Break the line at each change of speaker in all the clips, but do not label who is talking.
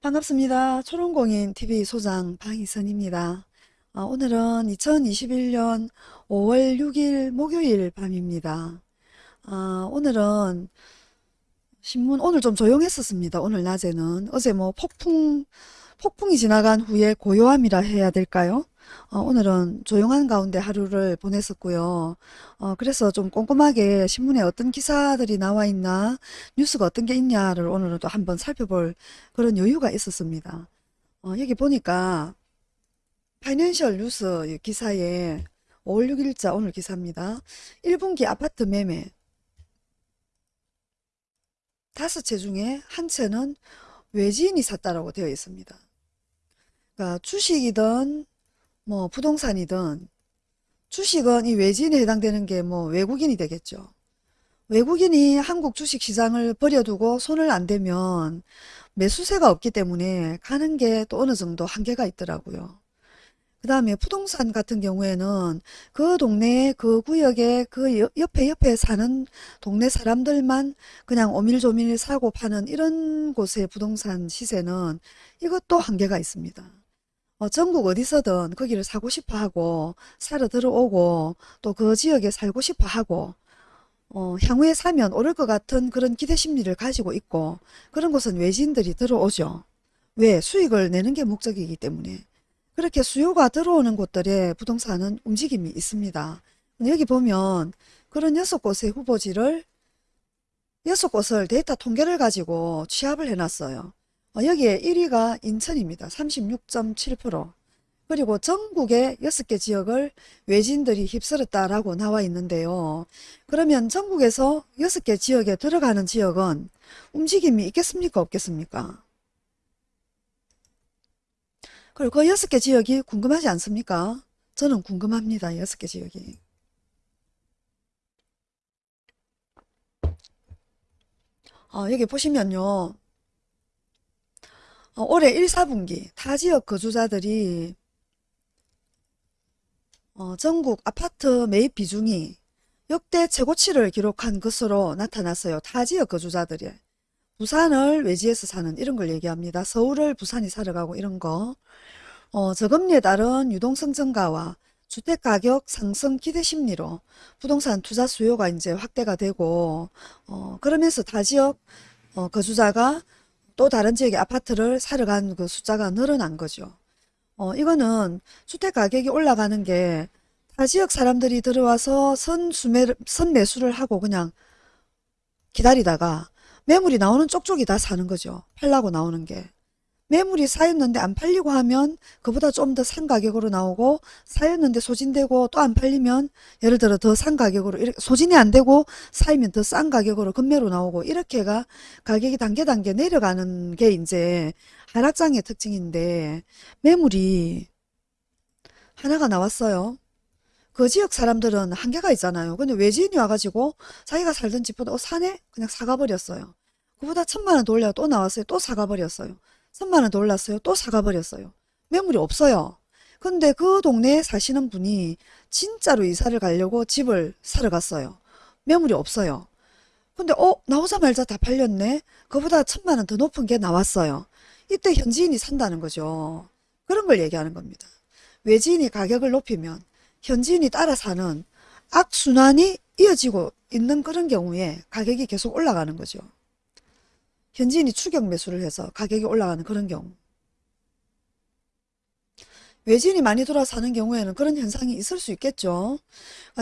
반갑습니다. 초롱공인 TV 소장 방희선입니다. 아, 오늘은 2021년 5월 6일 목요일 밤입니다. 아, 오늘은 신문 오늘 좀 조용했었습니다. 오늘 낮에는 어제 뭐 폭풍 폭풍이 지나간 후에 고요함이라 해야 될까요? 어, 오늘은 조용한 가운데 하루를 보냈었고요. 어, 그래서 좀 꼼꼼하게 신문에 어떤 기사들이 나와 있나, 뉴스가 어떤 게 있냐를 오늘은 또 한번 살펴볼 그런 여유가 있었습니다. 어, 여기 보니까 파이낸셜 뉴스 기사에 5월 6일자 오늘 기사입니다. 1분기 아파트 매매 다섯 채 중에 한 채는 외지인이 샀다라고 되어 있습니다. 그러니까 주식이든 뭐 부동산이든 주식은 이 외지인에 해당되는 게 뭐 외국인이 되겠죠. 외국인이 한국 주식시장을 버려두고 손을 안 대면 매수세가 없기 때문에 가는 게 또 어느 정도 한계가 있더라고요. 그 다음에 부동산 같은 경우에는 그 동네에 그 구역에 그 옆에 옆에 사는 동네 사람들만 그냥 오밀조밀 사고 파는 이런 곳의 부동산 시세는 이것도 한계가 있습니다. 어, 전국 어디서든 거기를 사고 싶어 하고 살아 들어오고 또 그 지역에 살고 싶어 하고 어, 향후에 사면 오를 것 같은 그런 기대 심리를 가지고 있고 그런 곳은 외지인들이 들어오죠. 왜? 수익을 내는 게 목적이기 때문에. 그렇게 수요가 들어오는 곳들의 부동산은 움직임이 있습니다. 여기 보면 그런 여섯 곳의 후보지를 여섯 곳을 데이터 통계를 가지고 취합을 해놨어요. 어, 여기에 1위가 인천입니다. 36.7% 그리고 전국의 6개 지역을 외진들이 휩쓸었다라고 나와 있는데요. 그러면 전국에서 6개 지역에 들어가는 지역은 움직임이 있겠습니까? 없겠습니까? 그리고 그 6개 지역이 궁금하지 않습니까? 저는 궁금합니다. 6개 지역이. 어, 여기 보시면요. 어, 올해 1, 4분기 타 지역 거주자들이 어, 전국 아파트 매입 비중이 역대 최고치를 기록한 것으로 나타났어요. 타 지역 거주자들이. 부산을 외지에서 사는 이런 걸 얘기합니다. 서울을 부산이 사러 가고 이런 거. 어, 저금리에 따른 유동성 증가와 주택가격 상승 기대 심리로 부동산 투자 수요가 이제 확대가 되고 어, 그러면서 타 지역 어, 거주자가 또 다른 지역의 아파트를 사러 간 그 숫자가 늘어난 거죠. 어, 이거는 주택 가격이 올라가는 게 타 지역 사람들이 들어와서 선수매, 선매수를 하고 그냥 기다리다가 매물이 나오는 쪽쪽이 다 사는 거죠. 팔라고 나오는 게. 매물이 쌓였는데 안 팔리고 하면 그보다 좀 더 싼 가격으로 나오고 쌓였는데 소진되고 또 안 팔리면 예를 들어 더 싼 가격으로 소진이 안 되고 쌓이면 더 싼 가격으로 금매로 나오고 이렇게가 가격이 단계 단계 내려가는 게 이제 하락장의 특징인데 매물이 하나가 나왔어요. 그 지역 사람들은 한계가 있잖아요. 근데 외지인이 와가지고 자기가 살던 집보다 어 사네? 그냥 사가 버렸어요. 그보다 천만 원더 올려 또 나왔어요. 또 사가 버렸어요. 3만원 더 올랐어요. 또 사가버렸어요. 매물이 없어요. 근데 그 동네에 사시는 분이 진짜로 이사를 가려고 집을 사러 갔어요. 매물이 없어요. 근데 어 나오자말자 다 팔렸네. 그보다 천만 원 더 높은 게 나왔어요. 이때 현지인이 산다는 거죠. 그런 걸 얘기하는 겁니다. 외지인이 가격을 높이면 현지인이 따라 사는 악순환이 이어지고 있는 그런 경우에 가격이 계속 올라가는 거죠. 현지인이 추격 매수를 해서 가격이 올라가는 그런 경우 외진이 많이 돌아 사는 경우에는 그런 현상이 있을 수 있겠죠.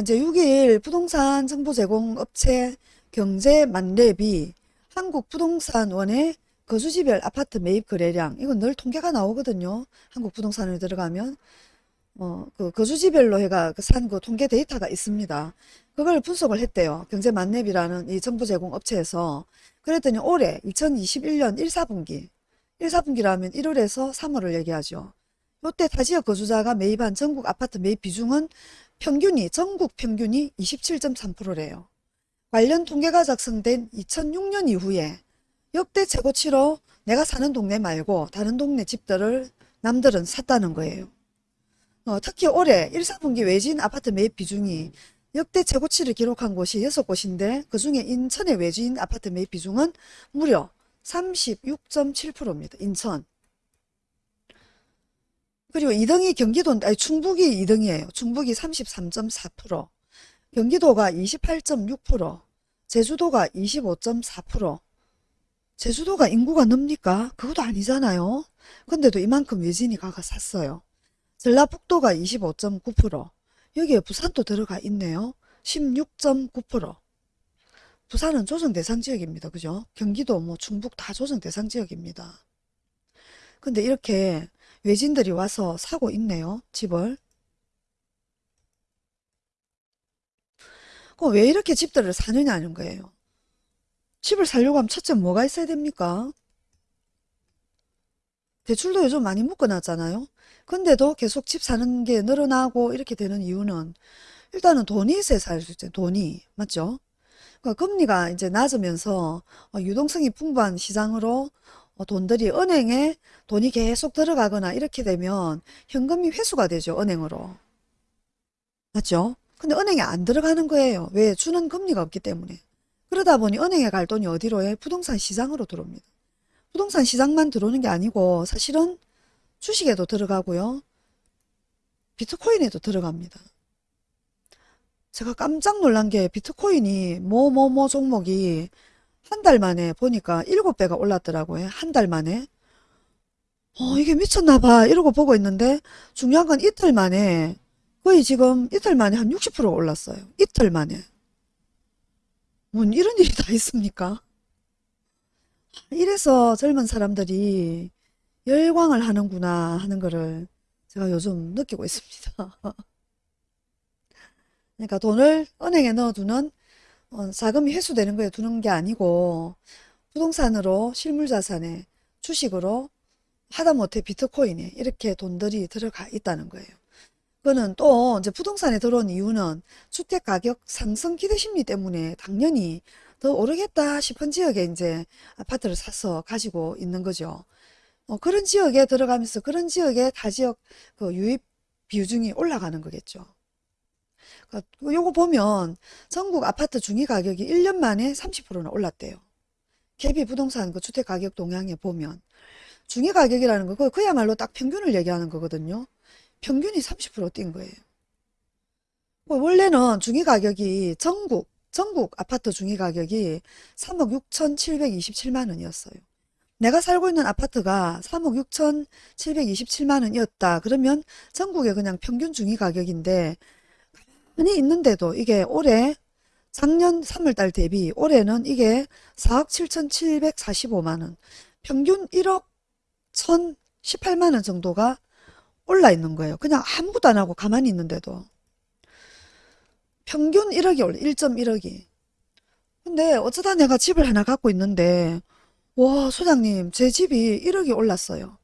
이제 6일 부동산 정보 제공 업체 경제 만렙이 한국 부동산원의 거주지별 아파트 매입 거래량 이건 늘 통계가 나오거든요. 한국 부동산에 들어가면 어, 그 거주지별로 해가 그 산그 그 통계 데이터가 있습니다. 그걸 분석을 했대요. 경제 만렙이라는 이 정보 제공 업체에서 그랬더니 올해 2021년 1, 4분기 1, 4분기라면 1월에서 3월을 얘기하죠. 이때 타지역 거주자가 매입한 전국 아파트 매입 비중은 평균이 전국 평균이 27.3%래요. 관련 통계가 작성된 2006년 이후에 역대 최고치로 내가 사는 동네 말고 다른 동네 집들을 남들은 샀다는 거예요. 어, 특히 올해 1, 4분기 외진 아파트 매입 비중이 역대 최고치를 기록한 곳이 6곳인데 그 중에 인천의 외지인 아파트 매입 비중은 무려 36.7%입니다. 인천. 그리고 2등이 경기도, 아니 충북이 2등이에요. 충북이 33.4%, 경기도가 28.6%, 제주도가 25.4%. 제주도가 인구가 늡니까? 그것도 아니잖아요. 근데도 이만큼 외진이 가가 샀어요. 전라북도가 25.9%, 여기에 부산도 들어가 있네요. 16.9%. 부산은 조정 대상 지역입니다. 그죠? 경기도 뭐 충북 다 조정 대상 지역입니다. 근데 이렇게 외진들이 와서 사고 있네요. 집을. 그럼 왜 이렇게 집들을 사느냐는 거예요. 집을 살려고 하면 첫째 뭐가 있어야 됩니까? 대출도 요즘 많이 묶어놨잖아요. 근데도 계속 집 사는 게 늘어나고 이렇게 되는 이유는 일단은 돈이 있어야 살수 있죠. 돈이. 맞죠? 그러니까 금리가 이제 낮으면서 어, 유동성이 풍부한 시장으로 어, 돈들이 은행에 돈이 계속 들어가거나 이렇게 되면 현금이 회수가 되죠. 은행으로. 맞죠? 근데 은행에 안 들어가는 거예요. 왜? 주는 금리가 없기 때문에. 그러다 보니 은행에 갈 돈이 어디로 해? 부동산 시장으로 들어옵니다. 부동산 시장만 들어오는 게 아니고 사실은 주식에도 들어가고요. 비트코인에도 들어갑니다. 제가 깜짝 놀란 게 비트코인이 뭐뭐뭐 종목이 한 달 만에 보니까 7배가 올랐더라고요. 한 달 만에. 어, 이게 미쳤나 봐. 이러고 보고 있는데 중요한 건 이틀 만에 거의 지금 이틀 만에 한 60% 올랐어요. 이틀 만에. 뭐 이런 일이 다 있습니까? 이래서 젊은 사람들이 열광을 하는구나 하는 거를 제가 요즘 느끼고 있습니다. 그러니까 돈을 은행에 넣어두는 어, 자금이 회수되는 거에 두는 게 아니고 부동산으로 실물자산에 주식으로 하다못해 비트코인에 이렇게 돈들이 들어가 있다는 거예요. 그거는 또 이제 부동산에 들어온 이유는 주택 가격 상승 기대 심리 때문에 당연히 더 오르겠다 싶은 지역에 이제 아파트를 사서 가지고 있는 거죠. 어, 그런 지역에 들어가면서 그런 지역의 타지역 그 유입 비중이 올라가는 거겠죠. 그러니까 요거 보면 전국 아파트 중위 가격이 1년 만에 30%나 올랐대요. KB 부동산 그 주택 가격 동향에 보면 중위 가격이라는 거 그야말로 딱 평균을 얘기하는 거거든요. 평균이 30%뛴 거예요. 뭐 원래는 중위 가격이 전국 전국 아파트 중위 가격이 3억 6,727만 원이었어요. 내가 살고 있는 아파트가 3억 6,727만 원이었다. 그러면 전국의 그냥 평균 중위 가격인데 가만히 있는데도 이게 올해 작년 3월달 대비 올해는 이게 4억 7,745만 원 평균 1억 1,018만 원 정도가 올라 있는 거예요. 그냥 아무것도 안 하고 가만히 있는데도. 평균 1억이 올라, 1.1억이. 근데 어쩌다 내가 집을 하나 갖고 있는데, 와, 소장님, 제 집이 1억이 올랐어요.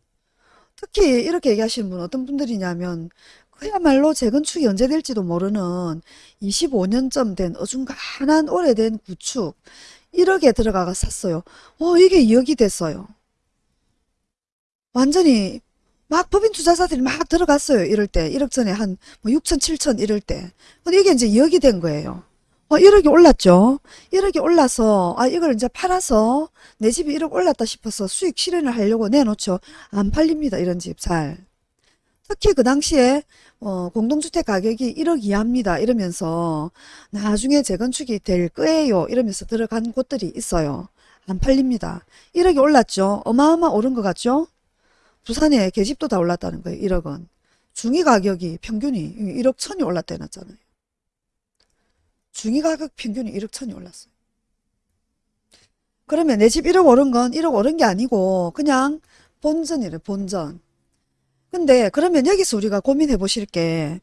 특히 이렇게 얘기하시는 분 어떤 분들이냐면, 그야말로 재건축이 언제 될지도 모르는 25년쯤 된 어중간한 오래된 구축, 1억에 들어가가 샀어요. 어, 이게 2억이 됐어요. 완전히 막 법인 투자자들이 막 들어갔어요. 이럴 때. 1억 전에 한 뭐 6천, 7천 이럴 때. 근데 이게 이제 2억이 된 거예요. 어, 1억이 올랐죠. 1억이 올라서 아 이걸 이제 팔아서 내 집이 1억 올랐다 싶어서 수익 실현을 하려고 내놓죠. 안 팔립니다. 이런 집 잘. 특히 그 당시에 어, 공동주택 가격이 1억 이하입니다. 이러면서 나중에 재건축이 될 거예요. 이러면서 들어간 곳들이 있어요. 안 팔립니다. 1억이 올랐죠. 어마어마 오른 것 같죠? 부산에 계집도 다 올랐다는 거예요. 1억은. 중위 가격이 평균이 1억 천이 올랐다 해놨잖아요. 중위 가격 평균이 1억 천이 올랐어요. 그러면 내 집 1억 오른 건 1억 오른 게 아니고 그냥 본전이래 본전. 근데 그러면 여기서 우리가 고민해 보실 게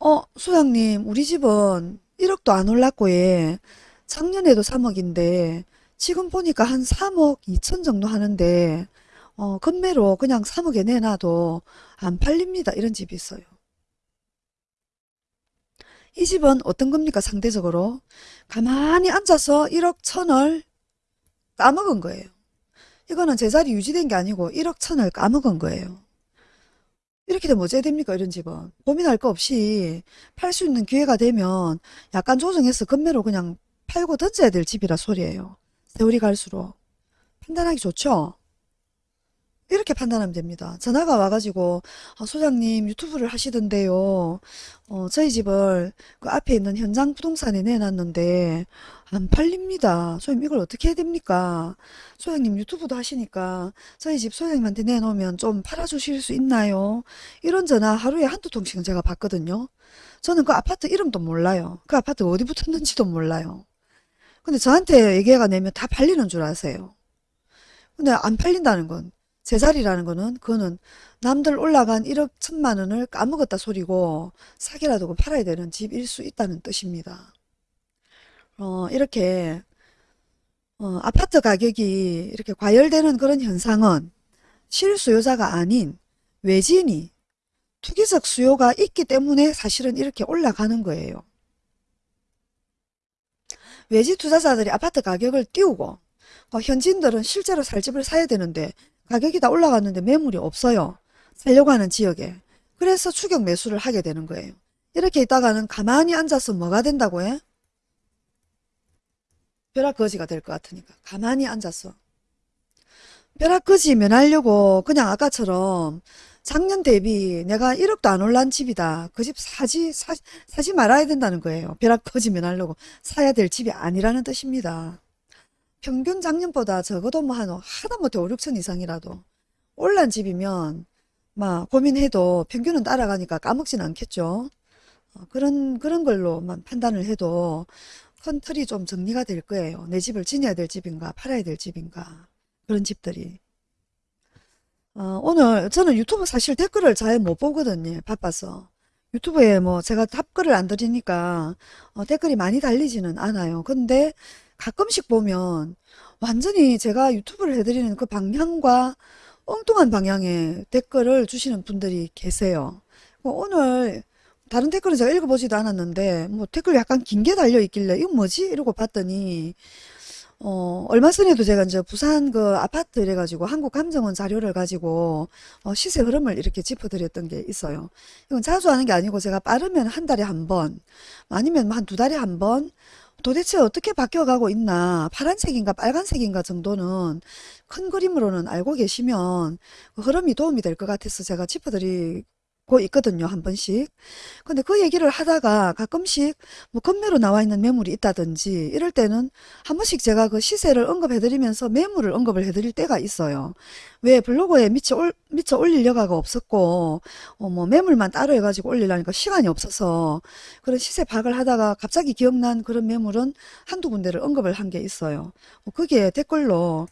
어, 소장님 우리 집은 1억도 안 올랐고 예. 작년에도 3억인데 지금 보니까 한 3억 2천 정도 하는데 어, 금매로 그냥 3억에 내놔도 안 팔립니다. 이런 집이 있어요. 이 집은 어떤 겁니까? 상대적으로 가만히 앉아서 1억 천을 까먹은 거예요. 이거는 제자리 유지된 게 아니고 1억 천을 까먹은 거예요. 이렇게 되면 어째 됩니까? 이런 집은. 고민할 거 없이 팔 수 있는 기회가 되면 약간 조정해서 금매로 그냥 팔고 던져야 될 집이라 소리예요. 세월이 갈수록. 판단하기 좋죠? 이렇게 판단하면 됩니다. 전화가 와가지고 아, 소장님 유튜브를 하시던데요. 어, 저희 집을 그 앞에 있는 현장 부동산에 내놨는데 안 팔립니다. 소장님 이걸 어떻게 해야 됩니까? 소장님 유튜브도 하시니까 저희 집 소장님한테 내놓으면 좀 팔아주실 수 있나요? 이런 전화 하루에 한두 통씩은 제가 받거든요. 저는 그 아파트 이름도 몰라요. 그 아파트 어디 붙었는지도 몰라요. 근데 저한테 얘기가 내면 다 팔리는 줄 아세요. 근데 안 팔린다는 건 제자리라는 거는 그거는 남들 올라간 1억 천만 원을 까먹었다 소리고 사기라도 팔아야 되는 집일 수 있다는 뜻입니다. 어, 이렇게 어, 아파트 가격이 이렇게 과열되는 그런 현상은 실수요자가 아닌 외진이 투기적 수요가 있기 때문에 사실은 이렇게 올라가는 거예요. 외지 투자자들이 아파트 가격을 띄우고 어, 현지인들은 실제로 살 집을 사야 되는데 가격이 다 올라갔는데 매물이 없어요. 살려고 하는 지역에. 그래서 추격 매수를 하게 되는 거예요. 이렇게 있다가는 가만히 앉아서 뭐가 된다고 해? 벼락거지가 될 것 같으니까. 가만히 앉아서. 벼락거지 면하려고 그냥 아까처럼 작년 대비 내가 1억도 안 올란 집이다. 그 집 사지, 사, 사지 말아야 된다는 거예요. 벼락거지 면하려고 사야 될 집이 아니라는 뜻입니다. 평균 작년보다 적어도 뭐 한 하다못해 5, 6천 이상이라도 올란 집이면 막 고민해도 평균은 따라가니까 까먹진 않겠죠. 어, 그런 그런 걸로만 판단을 해도 큰 틀이 좀 정리가 될 거예요. 내 집을 지녀야 될 집인가 팔아야 될 집인가 그런 집들이. 어, 오늘 저는 유튜브 사실 댓글을 잘 못 보거든요. 바빠서. 유튜브에 뭐 제가 답글을 안 드리니까 어, 댓글이 많이 달리지는 않아요. 근데 가끔씩 보면 완전히 제가 유튜브를 해드리는 그 방향과 엉뚱한 방향의 댓글을 주시는 분들이 계세요. 뭐 오늘 다른 댓글은 제가 읽어보지도 않았는데 뭐 댓글 약간 긴 게 달려 있길래 이거 뭐지? 이러고 봤더니 어 얼마 전에도 제가 이제 부산 그 아파트 이래가지고 한국감정원 자료를 가지고 어, 시세 흐름을 이렇게 짚어드렸던 게 있어요. 이건 자주 하는 게 아니고 제가 빠르면 한 달에 한 번, 아니면 한 두 달에 한 번, 도대체 어떻게 바뀌어가고 있나? 파란색인가 빨간색인가 정도는 큰 그림으로는 알고 계시면 그 흐름이 도움이 될 것 같아서 제가 짚어드리 고 있거든요 한 번씩. 근데 그 얘기를 하다가 가끔씩 뭐 건매로 나와 있는 매물이 있다든지 이럴 때는 한 번씩 제가 그 시세를 언급해 드리면서 매물을 언급을 해 드릴 때가 있어요. 왜 블로그에 미처, 올, 미처 올릴 여가가 없었고 어, 뭐 매물만 따로 해가지고 올리려니까 시간이 없어서 그런 시세 파악을 하다가 갑자기 기억난 그런 매물은 한두 군데를 언급을 한 게 있어요. 뭐 그게 댓글로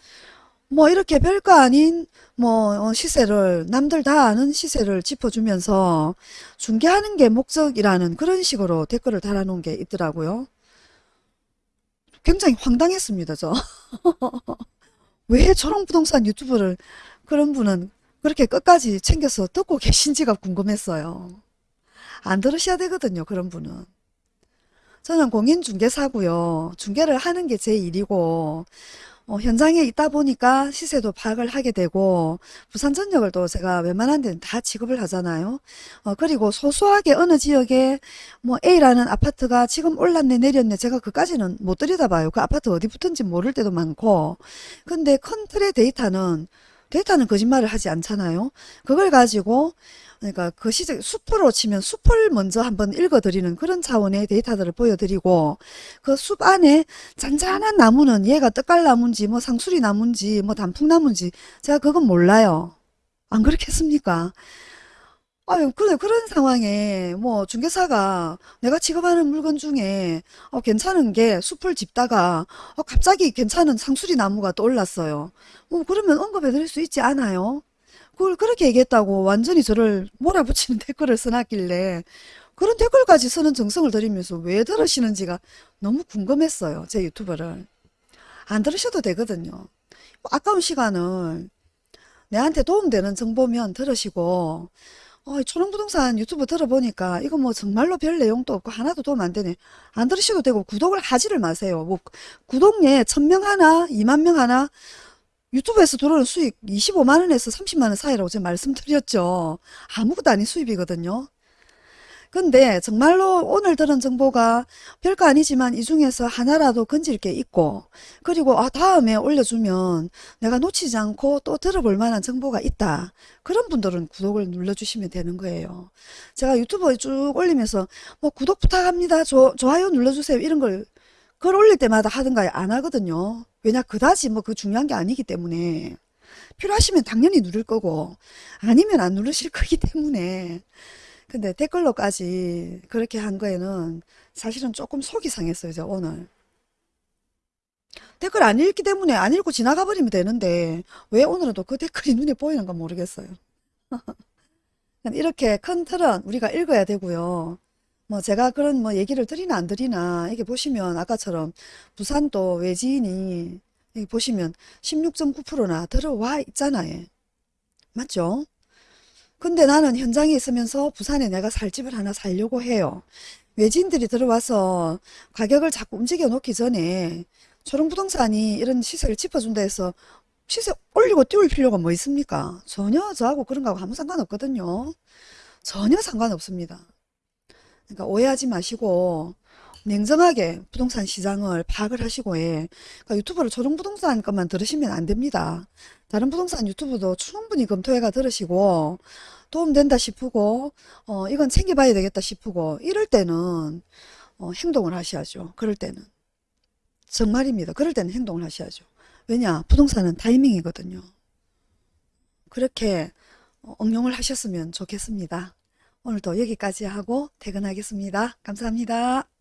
뭐 이렇게 별거 아닌 뭐 어, 시세를 남들 다 아는 시세를 짚어주면서 중개하는 게 목적이라는 그런 식으로 댓글을 달아놓은 게 있더라고요. 굉장히 황당했습니다, 저. 왜 저런 부동산 유튜브를 그런 분은 그렇게 끝까지 챙겨서 듣고 계신지가 궁금했어요. 안 들으셔야 되거든요, 그런 분은. 저는 공인중개사고요. 중개를 하는 게 제 일이고 어, 현장에 있다 보니까 시세도 파악을 하게 되고 부산전력을 또 제가 웬만한 데는 다 취급을 하잖아요. 어, 그리고 소소하게 어느 지역에 뭐 A라는 아파트가 지금 올랐네 내렸네 제가 그까지는 못 들여다봐요. 그 아파트 어디 붙은지 모를 때도 많고 근데 큰 틀의 데이터는 데이터는 거짓말을 하지 않잖아요. 그걸 가지고 그러니까 그 시적 숲으로 치면 숲을 먼저 한번 읽어드리는 그런 차원의 데이터들을 보여드리고 그 숲 안에 잔잔한 나무는 얘가 떡갈나무인지 뭐 상수리 나무인지 뭐 단풍나무인지 제가 그건 몰라요. 안 그렇겠습니까? 아유, 그래, 그런 상황에, 뭐, 중개사가 내가 취급하는 물건 중에, 어, 괜찮은 게 숲을 짚다가, 어, 갑자기 괜찮은 상수리 나무가 떠올랐어요. 뭐, 그러면 언급해 드릴 수 있지 않아요? 그걸 그렇게 얘기했다고 완전히 저를 몰아붙이는 댓글을 써놨길래, 그런 댓글까지 쓰는 정성을 들이면서 왜 들으시는지가 너무 궁금했어요. 제 유튜브를. 안 들으셔도 되거든요. 뭐 아까운 시간을 내한테 도움되는 정보면 들으시고, 어, 초롱부동산 유튜브 들어보니까 이거 뭐 정말로 별 내용도 없고 하나도 도움 안 되네. 안 들으셔도 되고 구독을 하지를 마세요. 뭐 구독에 1000명 하나, 2만 명 하나 유튜브에서 들어오는 수익 25만 원에서 30만 원 사이라고 제가 말씀드렸죠. 아무것도 아닌 수입이거든요. 근데 정말로 오늘 들은 정보가 별거 아니지만 이 중에서 하나라도 건질 게 있고 그리고 아 다음에 올려주면 내가 놓치지 않고 또 들어볼 만한 정보가 있다. 그런 분들은 구독을 눌러주시면 되는 거예요. 제가 유튜브에 쭉 올리면서 뭐 구독 부탁합니다. 조, 좋아요 눌러주세요. 이런 걸 글 올릴 때마다 하든가 안 하거든요. 왜냐 그다지 뭐 그 중요한 게 아니기 때문에 필요하시면 당연히 누를 거고 아니면 안 누르실 거기 때문에 근데 댓글로까지 그렇게 한 거에는 사실은 조금 속이 상했어요, 저 오늘. 댓글 안 읽기 때문에 안 읽고 지나가 버리면 되는데 왜 오늘은 또 그 댓글이 눈에 보이는 건 모르겠어요. 이렇게 큰 틀은 우리가 읽어야 되고요. 뭐 제가 그런 뭐 얘기를 드리나 안 드리나 이게 보시면 아까처럼 부산도 외지인이 여기 보시면 16.9%나 들어와 있잖아요. 맞죠? 근데 나는 현장에 있으면서 부산에 내가 살 집을 하나 살려고 해요. 외지인들이 들어와서 가격을 자꾸 움직여 놓기 전에 초롱부동산이 이런 시세를 짚어준다 해서 시세 올리고 띄울 필요가 뭐 있습니까? 전혀 저하고 그런 거하고 아무 상관없거든요. 전혀 상관없습니다. 그러니까 오해하지 마시고 냉정하게 부동산 시장을 파악을 하시고 해. 그러니까 유튜브를 초롱부동산 것만 들으시면 안 됩니다. 다른 부동산 유튜브도 충분히 검토해가 들으시고 도움된다 싶고 어 이건 챙겨봐야 되겠다 싶고 이럴 때는 어, 행동을 하셔야죠. 그럴 때는 정말입니다. 그럴 때는 행동을 하셔야죠. 왜냐 부동산은 타이밍이거든요. 그렇게 어, 응용을 하셨으면 좋겠습니다. 오늘도 여기까지 하고 퇴근하겠습니다. 감사합니다.